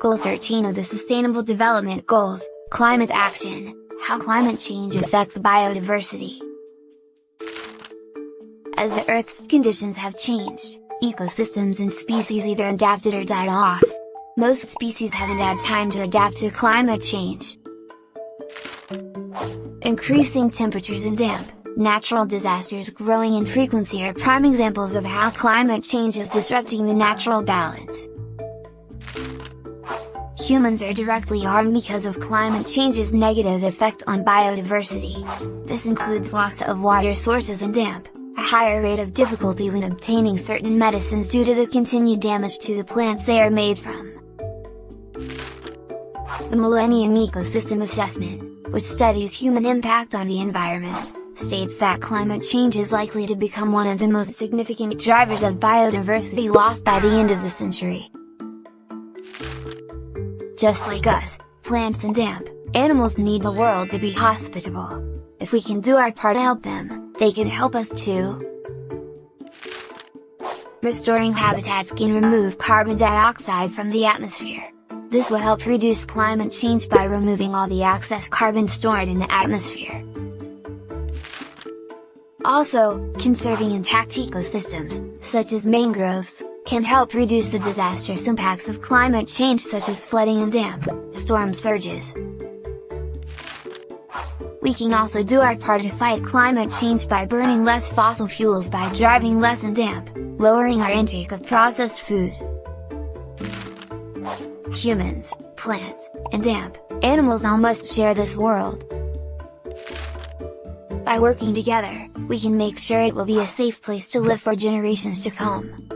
Goal 13 of the Sustainable Development Goals, Climate Action, How Climate Change Affects Biodiversity. As the Earth's conditions have changed, ecosystems and species either adapted or died off. Most species haven't had time to adapt to climate change. Increasing temperatures and damp, natural disasters growing in frequency are prime examples of how climate change is disrupting the natural balance. Humans are directly harmed because of climate change's negative effect on biodiversity. This includes loss of water sources and damp, a higher rate of difficulty when obtaining certain medicines due to the continued damage to the plants they are made from. The Millennium Ecosystem Assessment, which studies human impact on the environment, states that climate change is likely to become one of the most significant drivers of biodiversity loss by the end of the century. Just like us, plants and damp, animals need the world to be hospitable. If we can do our part to help them, they can help us too. Restoring habitats can remove carbon dioxide from the atmosphere. This will help reduce climate change by removing all the excess carbon stored in the atmosphere. Also, conserving intact ecosystems, such as mangroves, can help reduce the disastrous impacts of climate change such as flooding and damp, storm surges. We can also do our part to fight climate change by burning less fossil fuels by driving less and damp, lowering our intake of processed food. Humans, plants, and damp, animals all must share this world. By working together, we can make sure it will be a safe place to live for generations to come.